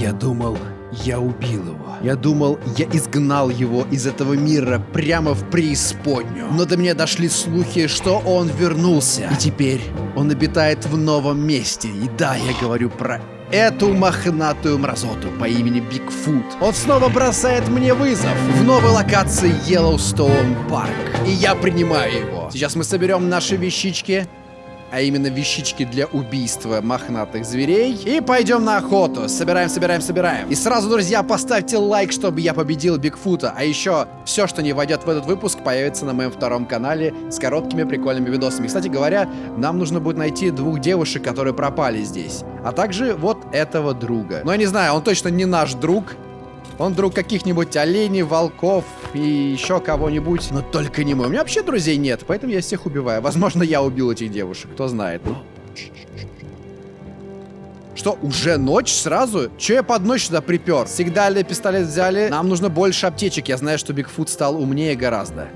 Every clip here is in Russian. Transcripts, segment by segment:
Я думал, я убил его. Я думал, я изгнал его из этого мира прямо в преисподнюю. Но до меня дошли слухи, что он вернулся. И теперь он обитает в новом месте. И да, я говорю про эту мохнатую мразоту по имени Бигфут. Он снова бросает мне вызов в новой локации Yellowstone Парк. И я принимаю его. Сейчас мы соберем наши вещички, а именно вещички для убийства мохнатых зверей. И пойдем на охоту. Собираем, собираем, собираем. И сразу, друзья, поставьте лайк, чтобы я победил Бигфута. А еще все, что не войдет в этот выпуск, появится на моем втором канале с короткими прикольными видосами. Кстати говоря, нам нужно будет найти двух девушек, которые пропали здесь. А также вот этого друга. Но я не знаю, он точно не наш друг. Он друг каких-нибудь оленей, волков и еще кого-нибудь, но только не мой. У меня вообще друзей нет, поэтому я всех убиваю. Возможно, я убил этих девушек, кто знает. Что, уже ночь сразу? Че я под ночь сюда припер? Ли пистолет взяли? Нам нужно больше аптечек. Я знаю, что Бигфут стал умнее гораздо.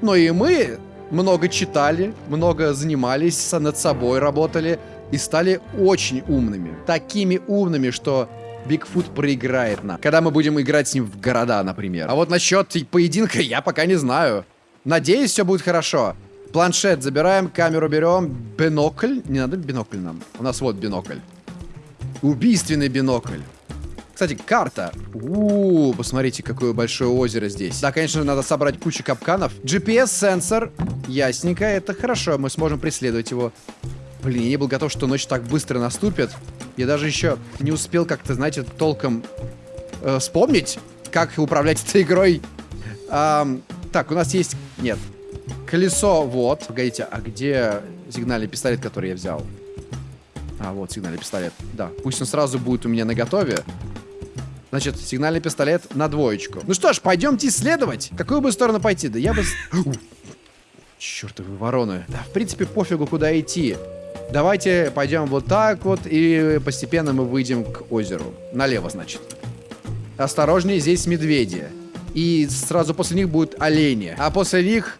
Но и мы много читали, много занимались, над собой работали и стали очень умными. Такими умными, что Бигфут проиграет нам. Когда мы будем играть с ним в города, например. А вот насчет поединка я пока не знаю. Надеюсь, все будет хорошо. Планшет забираем, камеру берем. Бинокль. Не надо бинокль нам. У нас вот бинокль. Убийственный бинокль. Кстати, карта. У посмотрите, какое большое озеро здесь. Да, конечно, надо собрать кучу капканов. GPS-сенсор. Ясненько, это хорошо. Мы сможем преследовать его. Блин, я не был готов, что ночь так быстро наступит. Я даже еще не успел как-то, знаете, толком э, вспомнить, как управлять этой игрой. Эм, так, у нас есть... Нет. Колесо, вот. Погодите, а где сигнальный пистолет, который я взял? А, вот сигнальный пистолет. Да, пусть он сразу будет у меня на готове. Значит, сигнальный пистолет на двоечку. Ну что ж, пойдемте исследовать. какую бы сторону пойти? Да я бы... Чертовы вороны. Да, в принципе, пофигу, куда идти. Давайте пойдем вот так вот, и постепенно мы выйдем к озеру. Налево, значит. Осторожнее, здесь медведи. И сразу после них будут олени. А после них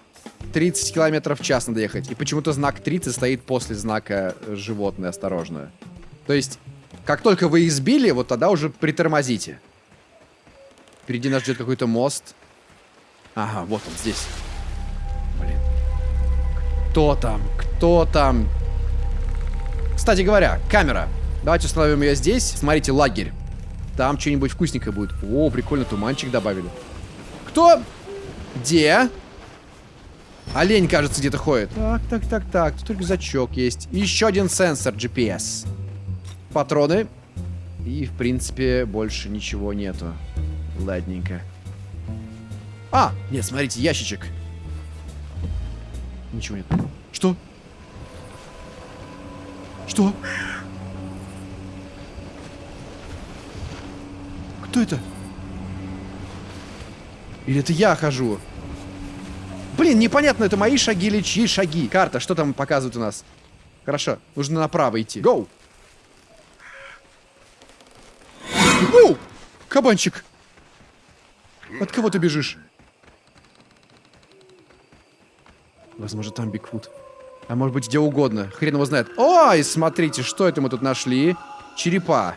30 километров в час надо ехать. И почему-то знак 30 стоит после знака животное осторожное. То есть, как только вы их сбили, вот тогда уже притормозите. Впереди нас ждет какой-то мост. Ага, вот он здесь. Блин. Кто там? Кто там? Кстати говоря, камера. Давайте установим ее здесь. Смотрите, лагерь. Там что-нибудь вкусненькое будет. О, прикольно, туманчик добавили. Кто? Где? Олень, кажется, где-то ходит. Так, так, так, так. Тут рюкзачок есть. еще один сенсор GPS. Патроны. И, в принципе, больше ничего нету. Ладненько. А, нет, смотрите, ящичек. Ничего нет. Что? Что? Кто это? Или это я хожу? Блин, непонятно, это мои шаги или чьи шаги. Карта, что там показывает у нас? Хорошо, нужно направо идти. Гоу! Оу! Кабанчик! От кого ты бежишь? Возможно, там Бигфут. А может быть где угодно. Хрен его знает. Ой, смотрите, что это мы тут нашли. Черепа.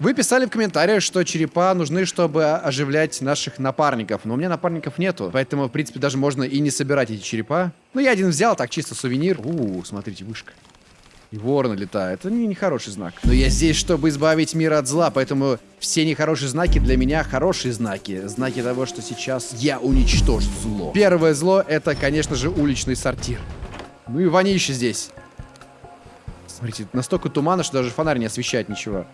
Вы писали в комментариях, что черепа нужны, чтобы оживлять наших напарников. Но у меня напарников нету. Поэтому, в принципе, даже можно и не собирать эти черепа. Ну, я один взял, так, чисто сувенир. У, смотрите, вышка. И ворона летает. Это не нехороший знак. Но я здесь, чтобы избавить мир от зла, поэтому все нехорошие знаки для меня хорошие знаки. Знаки того, что сейчас я уничтожу зло. Первое зло — это, конечно же, уличный сортир. Ну и вонище здесь. Смотрите, настолько туманно, что даже фонарь не освещает ничего.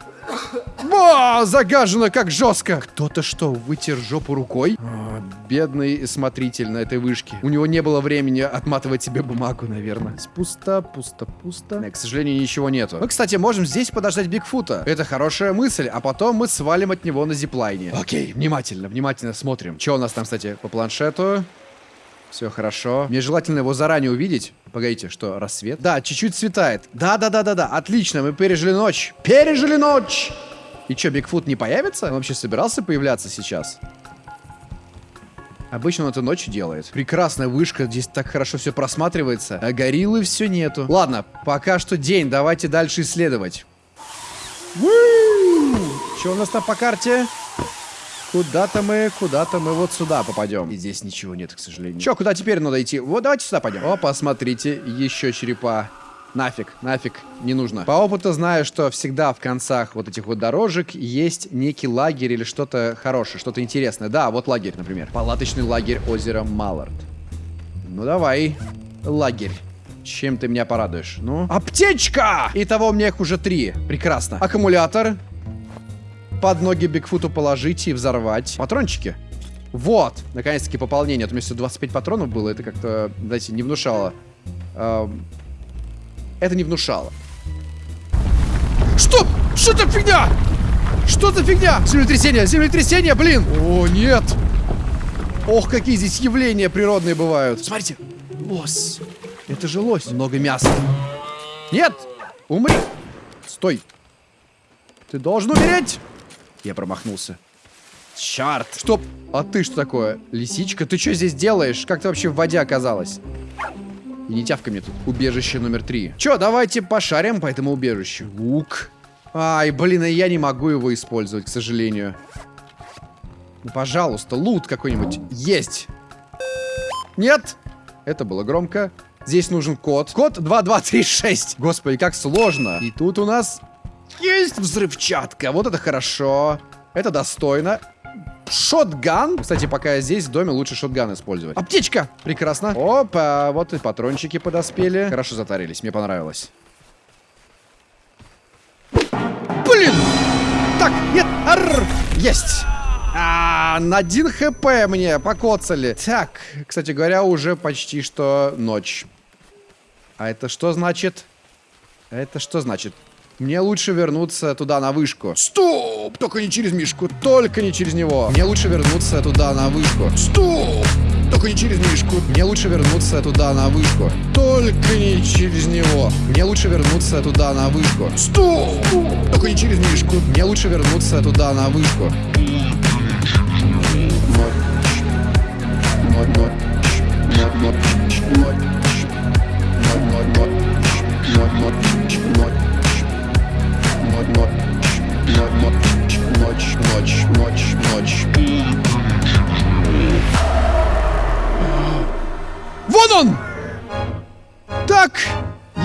О, загажено как жестко. Кто-то что, вытер жопу рукой? О, бедный смотритель на этой вышке. У него не было времени отматывать себе бумагу, наверное. Пусто, пусто, пусто. К сожалению, ничего нету. Мы, кстати, можем здесь подождать Бигфута. Это хорошая мысль, а потом мы свалим от него на зиплайне. Окей, внимательно, внимательно смотрим. Что у нас там, кстати, по планшету? Все хорошо. Мне желательно его заранее увидеть. Погодите, что, рассвет? Да, чуть-чуть светает. Да-да-да-да-да, отлично, мы пережили ночь. Пережили ночь! И что, Бигфут не появится? Он вообще собирался появляться сейчас? Обычно он это ночью делает. Прекрасная вышка, здесь так хорошо все просматривается. А гориллы все нету. Ладно, пока что день, давайте дальше исследовать. Что у нас там по карте? Куда-то мы, куда-то мы вот сюда попадем. И здесь ничего нет, к сожалению. Че, куда теперь надо идти? Вот давайте сюда пойдем. О, посмотрите, еще черепа. Нафиг, нафиг, не нужно. По опыту знаю, что всегда в концах вот этих вот дорожек есть некий лагерь или что-то хорошее, что-то интересное. Да, вот лагерь, например. Палаточный лагерь озера Маллард. Ну давай, лагерь. Чем ты меня порадуешь? Ну? Аптечка! Итого у меня их уже три. Прекрасно. Аккумулятор. Под ноги Бигфуту положить и взорвать. Патрончики. Вот, наконец-таки пополнение. А то у меня всего 25 патронов было. Это как-то, знаете, не внушало. Эм, это не внушало. Что? Что за фигня? Что за фигня? Землетрясение, землетрясение, блин! О, нет! Ох, какие здесь явления природные бывают. Смотрите, лось. Это же лось. Много мяса. Нет! Умри! Стой! Ты должен умереть! Я промахнулся. Черт! Стоп! А ты что такое? Лисичка? Ты что здесь делаешь? Как ты вообще в воде оказалась? И не тявка мне тут. Убежище номер три. Че, давайте пошарим по этому убежищу. Лук. Ай, блин, я не могу его использовать, к сожалению. Ну, пожалуйста, лут какой-нибудь есть. Нет. Это было громко. Здесь нужен код. Код 2236. Господи, как сложно. И тут у нас есть взрывчатка. Вот это хорошо. Это достойно. Шотган. Кстати, пока я здесь, в доме лучше шотган использовать. Аптечка! Прекрасно. Опа, вот и патрончики подоспели. Хорошо затарились, мне понравилось. Блин! Так, нет, арр, есть. А, на один хп мне покоцали. Так, кстати говоря, уже почти что ночь. А это что значит? Это что значит? Мне лучше вернуться туда на вышку. Стоп! Только не через Мишку, только не через него. Мне лучше вернуться туда на вышку. Стоп! Только не через Мишку. Мне лучше вернуться туда на вышку. Только не через него. Мне лучше вернуться туда на вышку. Стоп! Только не через Мишку. Мне лучше вернуться туда на вышку. Ночь. Ночь, ночь. Ночь, ночь.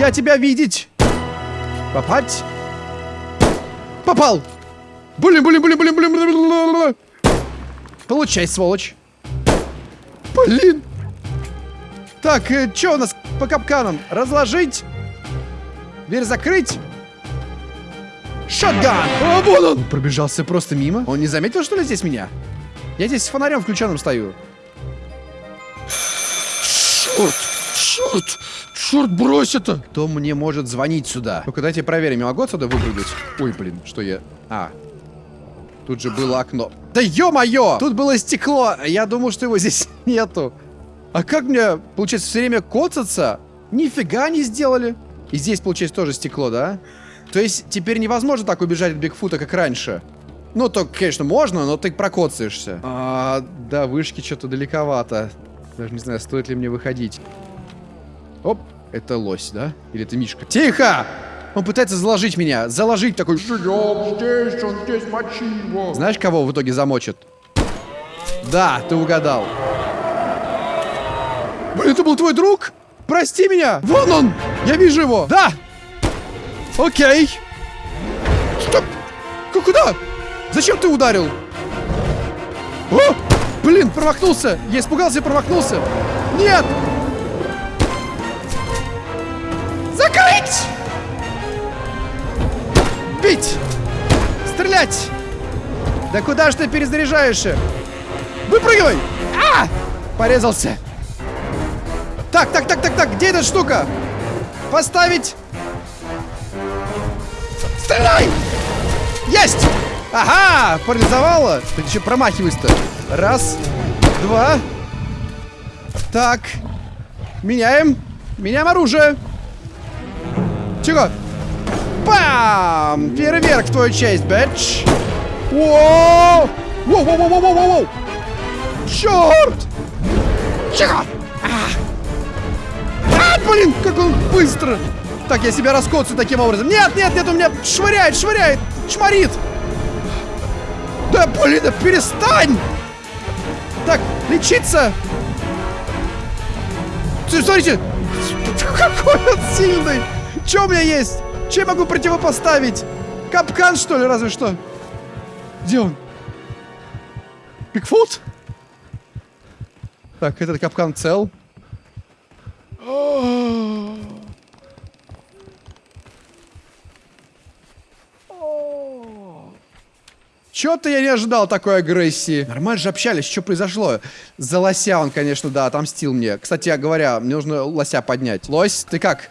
Я тебя видеть. Попать? Попал! Блин, блин, блин, блин, блин, блин, блин. Получай, сволочь. Блин. Так, э, что у нас по капканам? Разложить? Дверь закрыть? Шотган! О, вон он! Пробежался просто мимо. Он не заметил, что ли, здесь меня? Я здесь с фонарем включенным стою. Черт! Черт! Черт, брось это! Кто мне может звонить сюда? Ну-ка, дайте проверим, я могу отсюда выпрыгнуть? Ой, блин, что я... А, Тут же было окно. Да ё-моё! Тут было стекло. Я думал, что его здесь нету. А как мне, получается, все время коцаться? Нифига не сделали. И здесь, получается, тоже стекло, да? То есть теперь невозможно так убежать от Бигфута, как раньше. Ну, то, конечно, можно, но ты прокоцаешься. А, да, вышки что-то далековато. Даже не знаю, стоит ли мне выходить. Оп, это лось, да? Или это Мишка? Тихо! Он пытается заложить меня. Заложить такой. Живем здесь, он здесь, мочи его. Знаешь, кого в итоге замочит? Да, ты угадал. Блин, это был твой друг? Прости меня! Вон он! Я вижу его! Да! Окей. Стоп! Куда? Зачем ты ударил? О! Блин, промахнулся! Я испугался и промахнулся! Нет! Стрелять! Да куда ж ты перезаряжаешься? Выпрыгивай! А! Порезался. Так, так, так, так, так, где эта штука? Поставить Стреляй! Есть! Ага! Парализовала! Ты еще промахиваешься-то. Раз, два. Так. Меняем. Меняем оружие. Чего? Бам! Фейерверк в твою честь, бэч! Воу! Воу, воу, воу, воу, воу, воу! Черт! Чего? А! а, блин, как он быстро! Так, я себя раскоцаю таким образом. Нет, нет, нет, у меня швыряет, швыряет. Шмарит! Да, блин, да перестань! Так, лечиться! Смотрите! Какой он сильный! Что у меня есть? Чем могу противопоставить? Капкан, что ли, разве что? Где он? Бигфут? Так, этот капкан цел. Чё-то я не ожидал такой агрессии. Нормально же общались, что произошло? За лося он, конечно, да, отомстил мне. Кстати говоря, мне нужно лося поднять. Лось, ты как?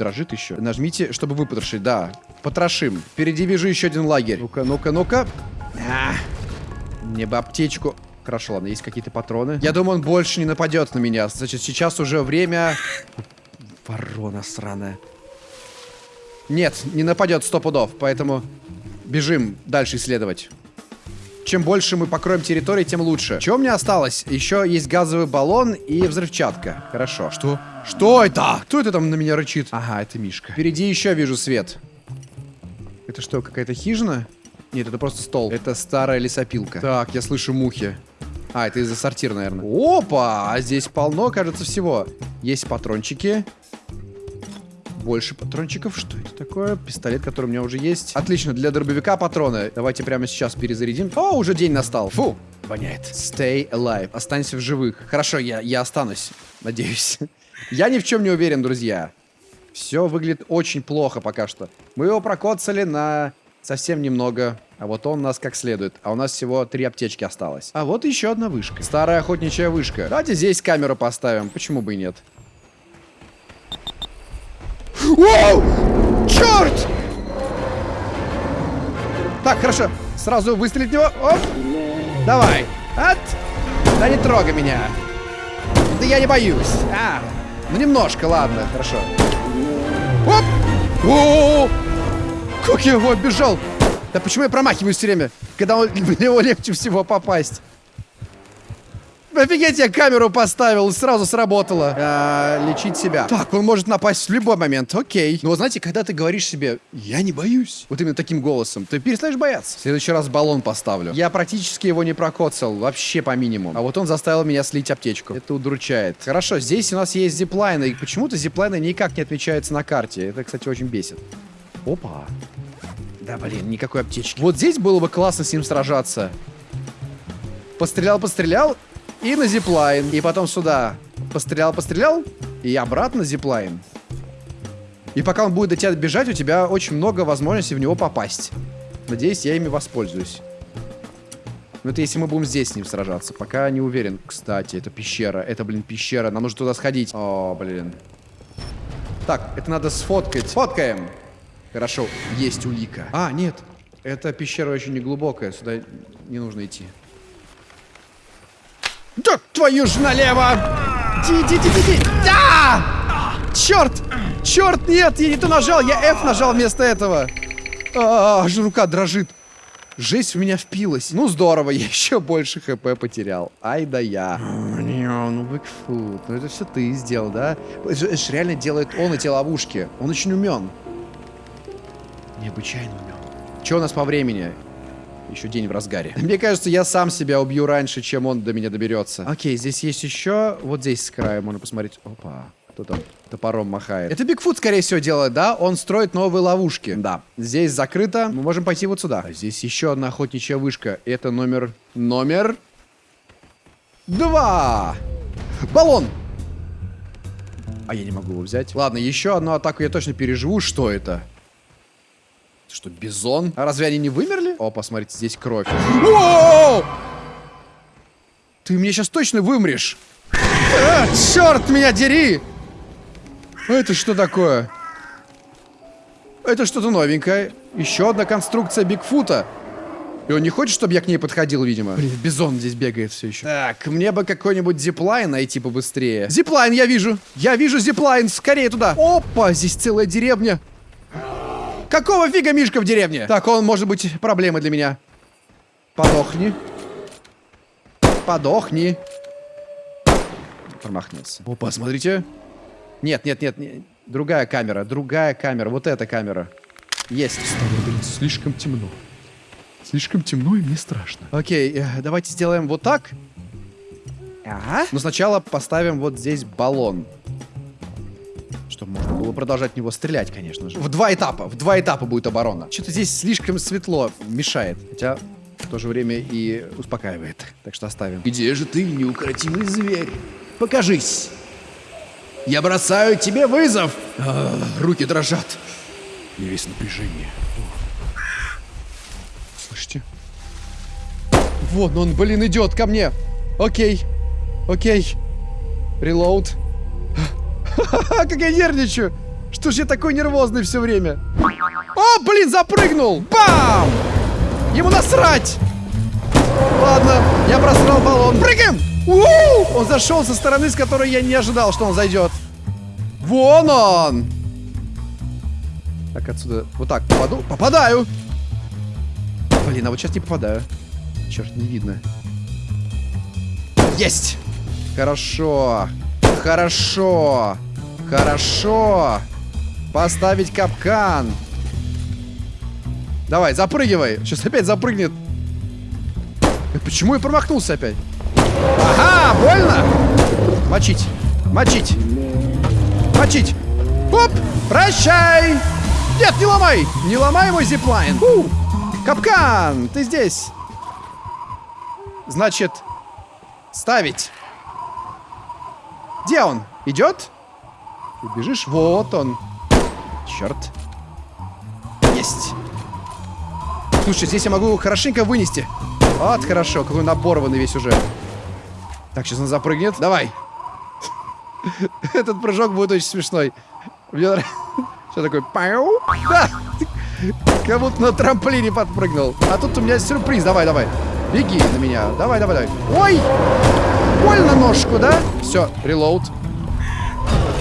Дрожит еще. Нажмите, чтобы выпотрошить, да. Потрошим. Впереди вижу еще один лагерь. Ну-ка, ну-ка, ну-ка. А, мне бы аптечку. Хорошо, ладно, есть какие-то патроны. Я думаю, он больше не нападет на меня. Значит, сейчас уже время... Ворона сраная. Нет, не нападет сто пудов, поэтому бежим дальше исследовать. Чем больше мы покроем территории, тем лучше. Чего мне осталось? Еще есть газовый баллон и взрывчатка. Хорошо. Что? Что это? Кто это там на меня рычит? Ага, это Мишка. Впереди еще вижу свет. Это что, какая-то хижина? Нет, это просто стол. Это старая лесопилка. Так, я слышу мухи. А, это из-за сортира, наверное. Опа! А здесь полно, кажется, всего. Есть патрончики. Больше патрончиков. Что это такое? Пистолет, который у меня уже есть. Отлично, для дробовика патроны. Давайте прямо сейчас перезарядим. О, уже день настал. Фу, воняет. Stay alive. Останься в живых. Хорошо, я, я останусь. Надеюсь. я ни в чем не уверен, друзья. Все выглядит очень плохо пока что. Мы его прокоцали на совсем немного. А вот он у нас как следует. А у нас всего три аптечки осталось. А вот еще одна вышка. Старая охотничья вышка. Давайте здесь камеру поставим. Почему бы и нет? Воу! Черт! Так, хорошо. Сразу выстрелить в него. Оп. Давай. От. Да не трогай меня. Да я не боюсь. А, ну немножко, ладно, хорошо. Оп! -о! Как я его оббежал? Да почему я промахиваюсь все время, когда он, в него легче всего попасть? Офигеть, я камеру поставил, сразу сработало. А, лечить себя. Так, он может напасть в любой момент, окей. Но знаете, когда ты говоришь себе, я не боюсь, вот именно таким голосом, ты перестаешь бояться. В следующий раз баллон поставлю. Я практически его не прокоцал, вообще по минимуму. А вот он заставил меня слить аптечку. Это удручает. Хорошо, здесь у нас есть зиплайны, и почему-то зиплайны никак не отмечаются на карте. Это, кстати, очень бесит. Опа. Да, блин, никакой аптечки. Вот здесь было бы классно с ним сражаться. Пострелял, пострелял, и на зиплайн. И потом сюда. Пострелял, пострелял. И обратно зиплайн. И пока он будет до тебя бежать, у тебя очень много возможностей в него попасть. Надеюсь, я ими воспользуюсь. Ну, это если мы будем здесь с ним сражаться. Пока не уверен. Кстати, это пещера. Это, блин, пещера. Нам нужно туда сходить. О, блин. Так, это надо сфоткать. Сфоткаем. Хорошо, есть улика. А, нет. Эта пещера очень неглубокая. Сюда не нужно идти. Да твою ж налево! Ди, ди, ди, ди, ди. Да! Черт! Черт, нет, я не то нажал, я F нажал вместо этого. А, аж рука дрожит. Жесть в меня впилась. Ну здорово, я еще больше хп потерял. Ай да я. Ну, Бигфут, ну это все ты сделал, да? Это же реально делает он эти ловушки. Он очень умен. Необычайно умен. Что у нас по времени? Еще день в разгаре. Мне кажется, я сам себя убью раньше, чем он до меня доберется. Окей, здесь есть еще... Вот здесь с края можно посмотреть. Опа. Кто там топором махает? Это Бигфут, скорее всего, делает, да? Он строит новые ловушки. Да. Здесь закрыто. Мы можем пойти вот сюда. А здесь еще одна охотничья вышка. Это номер... Номер... Два! Баллон! А я не могу его взять. Ладно, еще одну атаку я точно переживу. Что это? Что, бизон? А разве они не вымерли? О, посмотрите, здесь кровь. Воу! Ты мне сейчас точно вымрешь. А, черт меня дери! Это что такое? Это что-то новенькое. Еще одна конструкция Бигфута. И он не хочет, чтобы я к ней подходил, видимо. Блин, бизон здесь бегает все еще. Так, мне бы какой-нибудь зиплайн найти побыстрее. Зиплайн я вижу. Я вижу зиплайн. Скорее туда. Опа, здесь целая деревня. Какого фига Мишка в деревне? Так, он может быть проблемой для меня. Подохни. Подохни. Промахнулся. Опа, смотрите. Нет, нет, нет, нет. Другая камера, другая камера. Вот эта камера. Есть. Блин, слишком темно. Слишком темно и мне страшно. Окей, э, давайте сделаем вот так. Ага. Но сначала поставим вот здесь баллон. Продолжать в него стрелять, конечно же. В два этапа. В два этапа будет оборона. Что-то здесь слишком светло мешает. Хотя в то же время и успокаивает. Так что оставим. Где же ты, неукротимый зверь? Покажись. Я бросаю тебе вызов. А, руки дрожат. И весь напряжение. Слышите? Вон он, блин, идет ко мне. Окей. Окей. Релоуд. как я нервничаю. Что ж я такой нервозный все время? О, блин, запрыгнул. Бам! Ему насрать. Ладно, я просрал баллон. Прыгаем! -у! Он зашел со стороны, с которой я не ожидал, что он зайдет. Вон он! Так, отсюда вот так попаду. Попадаю! Блин, а вот сейчас не попадаю. Черт, не видно. Есть! Хорошо. Хорошо. Хорошо. Поставить капкан. Давай, запрыгивай. Сейчас опять запрыгнет. Э, почему я промахнулся опять? Ага, больно? Мочить. Мочить. Мочить. Оп! Прощай! Нет, не ломай! Не ломай мой зиплайн! Фу! Капкан! Ты здесь! Значит, ставить. Где он? Идет? Ты бежишь? Вот он. Черт. Есть. Слушай, здесь я могу хорошенько вынести. Вот, хорошо. Какой он весь уже. Так, сейчас он запрыгнет. Давай. Этот прыжок будет очень смешной. Мне нравится. Что такое? Пау? Да! Как будто на трамплине подпрыгнул. А тут у меня сюрприз. Давай, давай. Беги на меня. Давай, давай, давай. Ой! Больно ножку, да? Все, релоуд.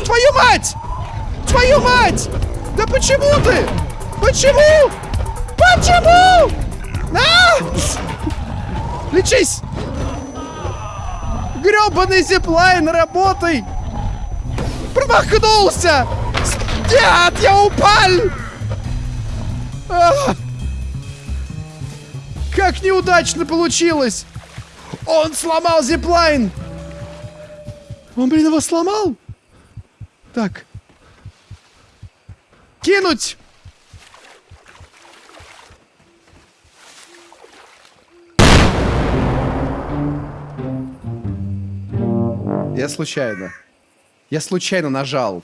Твою мать! Твою мать! Да почему ты? Почему? Почему? А! Лечись! Гребаный зиплайн, работай! Промахнулся! Нет, я упал! А! Как неудачно получилось! Он сломал зиплайн! Он, блин, его сломал? Так. Кинуть! Я случайно. Я случайно нажал.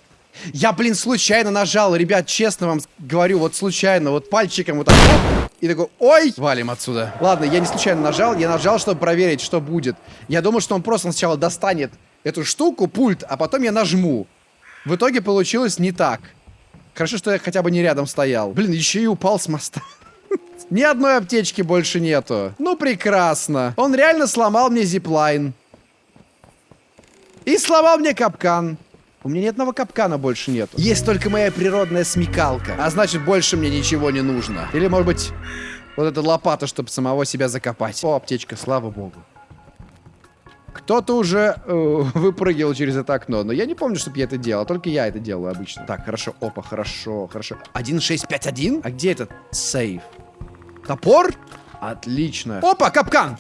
Я, блин, случайно нажал, ребят, честно вам говорю, вот случайно, вот пальчиком вот так, оп, и такой, ой, валим отсюда. Ладно, я не случайно нажал, я нажал, чтобы проверить, что будет. Я думал, что он просто сначала достанет эту штуку, пульт, а потом я нажму. В итоге получилось не так. Хорошо, что я хотя бы не рядом стоял. Блин, еще и упал с моста. Ни одной аптечки больше нету. Ну, прекрасно. Он реально сломал мне зиплайн. И сломал мне капкан. У меня ни одного капкана больше нет. Есть только моя природная смекалка. А значит, больше мне ничего не нужно. Или, может быть, вот эта лопата, чтобы самого себя закопать. О, аптечка, слава богу. Кто-то уже э, выпрыгивал через это окно, но я не помню, чтобы я это делал. Только я это делаю обычно. Так, хорошо. Опа, хорошо, хорошо. 1651? А где этот сейф? Топор? Отлично. Опа, капкан!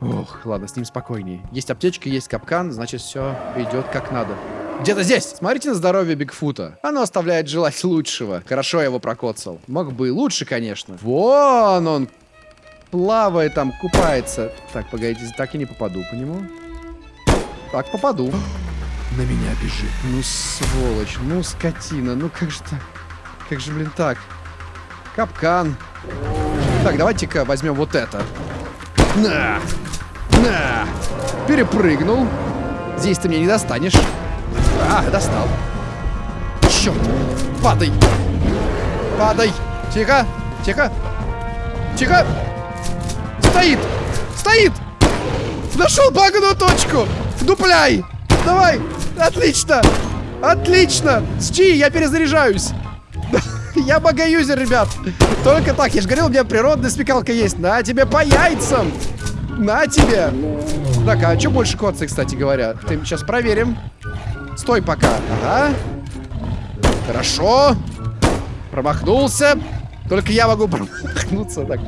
Ох, ладно, с ним спокойнее. Есть аптечка, есть капкан, значит, все идет как надо. Где-то здесь. Смотрите на здоровье Бигфута. Оно оставляет желать лучшего. Хорошо я его прокоцал. Мог бы и лучше, конечно. Вон он. Плавает там, купается. Так, погодите, так и не попаду по нему. Так, попаду. На меня бежит. Ну, сволочь, ну, скотина. Ну, как же так? Как же, блин, так? Капкан. Так, давайте-ка возьмем вот это. На! На! Перепрыгнул. Здесь ты меня не достанешь. А, достал. Черт. Падай. Падай. Тихо. Тихо. Тихо. Стоит. Стоит. Нашел баганую точку. Дупляй. Давай. Отлично. Отлично. Сти, я перезаряжаюсь. Я богоюзер, ребят. Только так. Я же говорил, у меня природная смекалка есть. На тебе по яйцам. На тебе. Так, а что больше коцы, кстати говоря? Ты сейчас проверим. Стой пока. Ага. Хорошо. Промахнулся. Только я могу промахнуться так.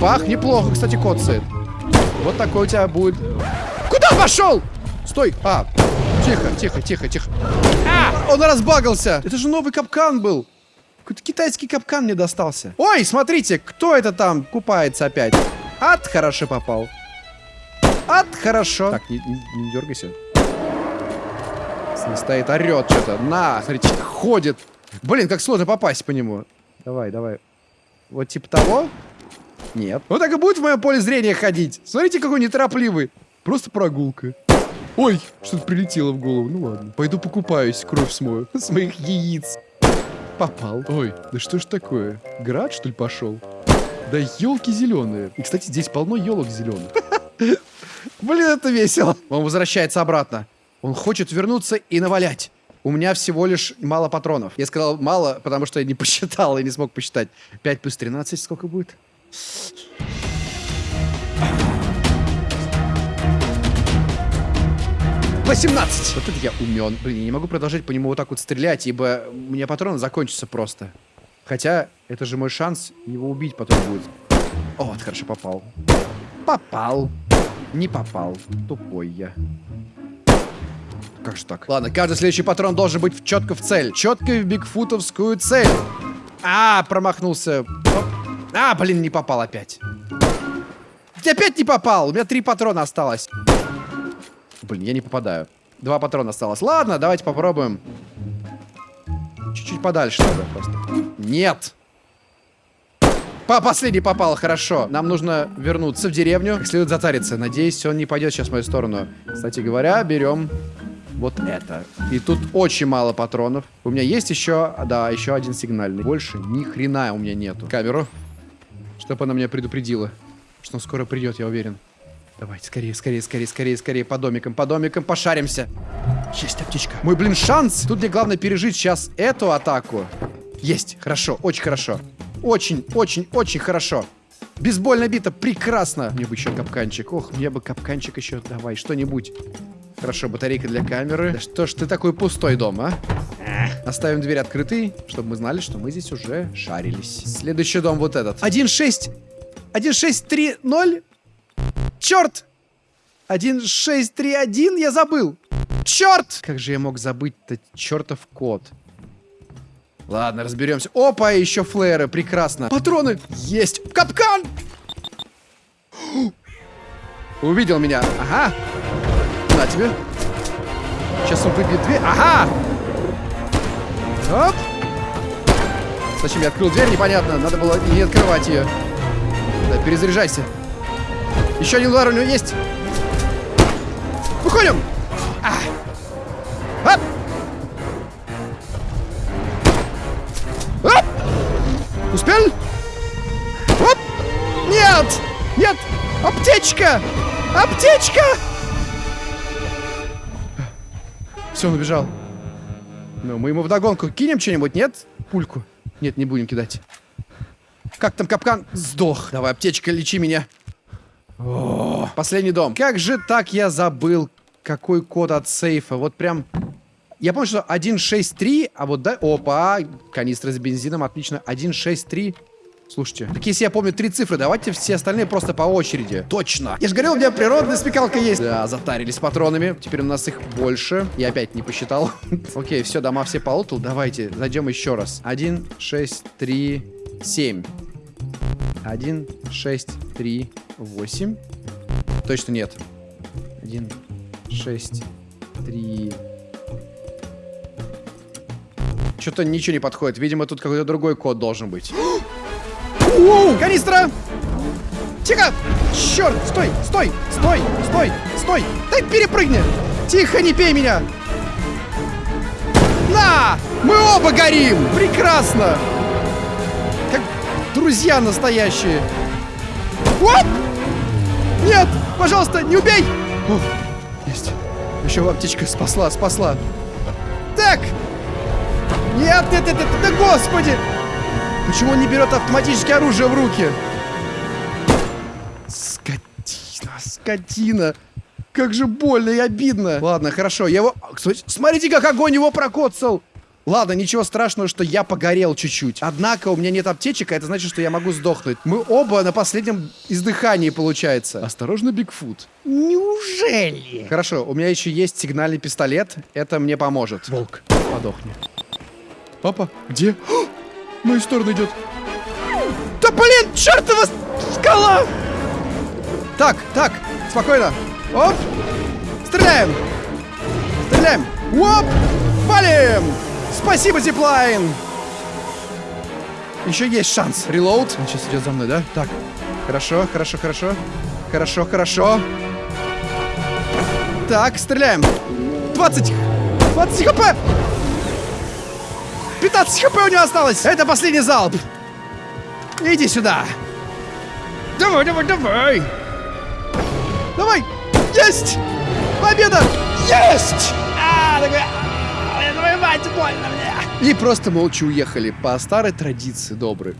Пах, неплохо, кстати, коцает. Вот такой у тебя будет... Куда пошел? Стой! А, тихо, тихо, тихо, тихо. А, он разбагался. Это же новый капкан был. Какой-то китайский капкан мне достался. Ой, смотрите, кто это там купается опять? Ад хорошо попал. Ад хорошо. Так, не, не, не дергайся. Стоит, орет что-то. На, смотрите, ходит. Блин, как сложно попасть по нему. Давай, давай. Вот типа того. Нет. Он так и будет в моем поле зрения ходить. Смотрите, какой неторопливый. Просто прогулка. Ой, что-то прилетело в голову. Ну ладно. Пойду покупаюсь, кровь смою. С моих яиц. Попал. Ой, да что ж такое? Град, что ли, пошел? Да елки зеленые. И, кстати, здесь полно елок зеленых. Блин, это весело. Он возвращается обратно. Он хочет вернуться и навалять. У меня всего лишь мало патронов. Я сказал мало, потому что я не посчитал и не смог посчитать. 5 плюс 13 сколько будет? 18! Вот это я умен. Блин, я не могу продолжать по нему вот так вот стрелять, ибо у меня патроны закончатся просто. Хотя, это же мой шанс его убить потом будет. О, вот хорошо попал. Попал. Не попал. Тупой я. Как же так? Ладно, каждый следующий патрон должен быть четко в цель. Четко в бигфутовскую цель. А, промахнулся. А, блин, не попал опять. Опять не попал. У меня три патрона осталось. Блин, я не попадаю. Два патрона осталось. Ладно, давайте попробуем. Чуть-чуть подальше надо просто. Нет. По последний попал, хорошо. Нам нужно вернуться в деревню. Как следует затариться. Надеюсь, он не пойдет сейчас в мою сторону. Кстати говоря, берем вот это. И тут очень мало патронов. У меня есть еще, да, еще один сигнальный. Больше ни хрена у меня нету. Камеру. Чтобы она меня предупредила. Что он скоро придет, я уверен. Давайте, скорее, скорее, скорее, скорее, скорее. По домикам, по домикам, пошаримся. Есть аптечка. Мой, блин, шанс. Тут мне главное пережить сейчас эту атаку. Есть, хорошо, очень хорошо. Очень, очень, очень хорошо. Бейсбольная бита, прекрасно. Мне бы еще капканчик. Ох, мне бы капканчик еще. Давай, что-нибудь. Хорошо, батарейка для камеры. Да что ж ты такой пустой дом, а? Оставим дверь открытой, чтобы мы знали, что мы здесь уже шарились. Следующий дом вот этот. 1.6. 1.6.3.0. Черт! 1.6.3.1 я забыл. Черт! Как же я мог забыть-то чертов код? Ладно, разберемся. Опа, еще флееры, прекрасно. Патроны есть. Капкан! Увидел меня. Ага. На тебе. Сейчас он выбьет дверь. Ага! Оп! Зачем я открыл дверь, непонятно. Надо было не открывать ее. Да, перезаряжайся. Еще один удар у него есть. Выходим! А! Оп! Оп! Успел? Оп! Нет! Нет! Аптечка! Аптечка! Все, он убежал. Ну, мы ему вдогонку кинем что-нибудь, нет? Пульку. Нет, не будем кидать. Как там капкан? Сдох. Давай, аптечка, лечи меня. О, последний дом. Как же так я забыл, какой код от сейфа? Вот прям... Я помню, что 163, а вот да... Опа, канистра с бензином, отлично. 163... Слушайте, так если я помню три цифры, давайте все остальные просто по очереди. Точно. Я же говорил, у меня природная смекалка есть. Да, затарились патронами. Теперь у нас их больше. Я опять не посчитал. Окей, все, дома все полутал. Давайте, зайдем еще раз. Один, шесть, три, семь. Один, шесть, три, восемь. Точно нет. Один, шесть, три... Что-то ничего не подходит. Видимо, тут какой-то другой код должен быть. Воу! Канистра! Тихо! Черт! Стой! Стой! Стой! Стой! Стой! Дай перепрыгни! Тихо, не пей меня! На! Мы оба горим! Прекрасно! Как друзья настоящие. Оп! Нет! Пожалуйста, не убей! О, есть. Еще аптечка спасла, спасла. Так! Нет, нет, нет, нет, да господи! Почему он не берет автоматическое оружие в руки? Скотина, скотина. Как же больно и обидно. Ладно, хорошо, я его... Смотрите, как огонь его прокоцал. Ладно, ничего страшного, что я погорел чуть-чуть. Однако у меня нет аптечек, а это значит, что я могу сдохнуть. Мы оба на последнем издыхании, получается. Осторожно, Бигфут. Неужели? Хорошо, у меня еще есть сигнальный пистолет. Это мне поможет. Волк, подохни. Папа, где? В мою сторону идет. Да блин, чертова скала! Так, так, спокойно. Оп! Стреляем! Стреляем! Оп! Валим! Спасибо, Зиплайн! Еще есть шанс. Релоуд. Он сейчас идет за мной, да? Так. Хорошо, хорошо, хорошо. Хорошо, хорошо. Так, стреляем. 20. 20 хп. 15 хп у него осталось. Это последний залп. Иди сюда. Давай, давай, давай. Давай. Есть. Победа. Есть. А, такой, а, твою мать, больно мне. И просто молча уехали по старой традиции доброй.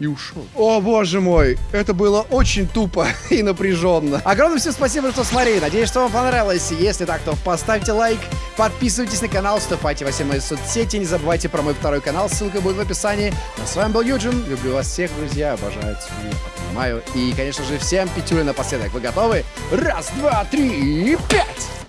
И ушел. О, боже мой, это было очень тупо и напряженно. Огромное всем спасибо, что смотрели. Надеюсь, что вам понравилось. Если так, то поставьте лайк, подписывайтесь на канал, вступайте во все мои соцсети. Не забывайте про мой второй канал, ссылка будет в описании. А с вами был Юджин. Люблю вас всех, друзья. Обожаю, целую, обнимаю. И, конечно же, всем пятюля напоследок. Вы готовы? Раз, два, три, пять!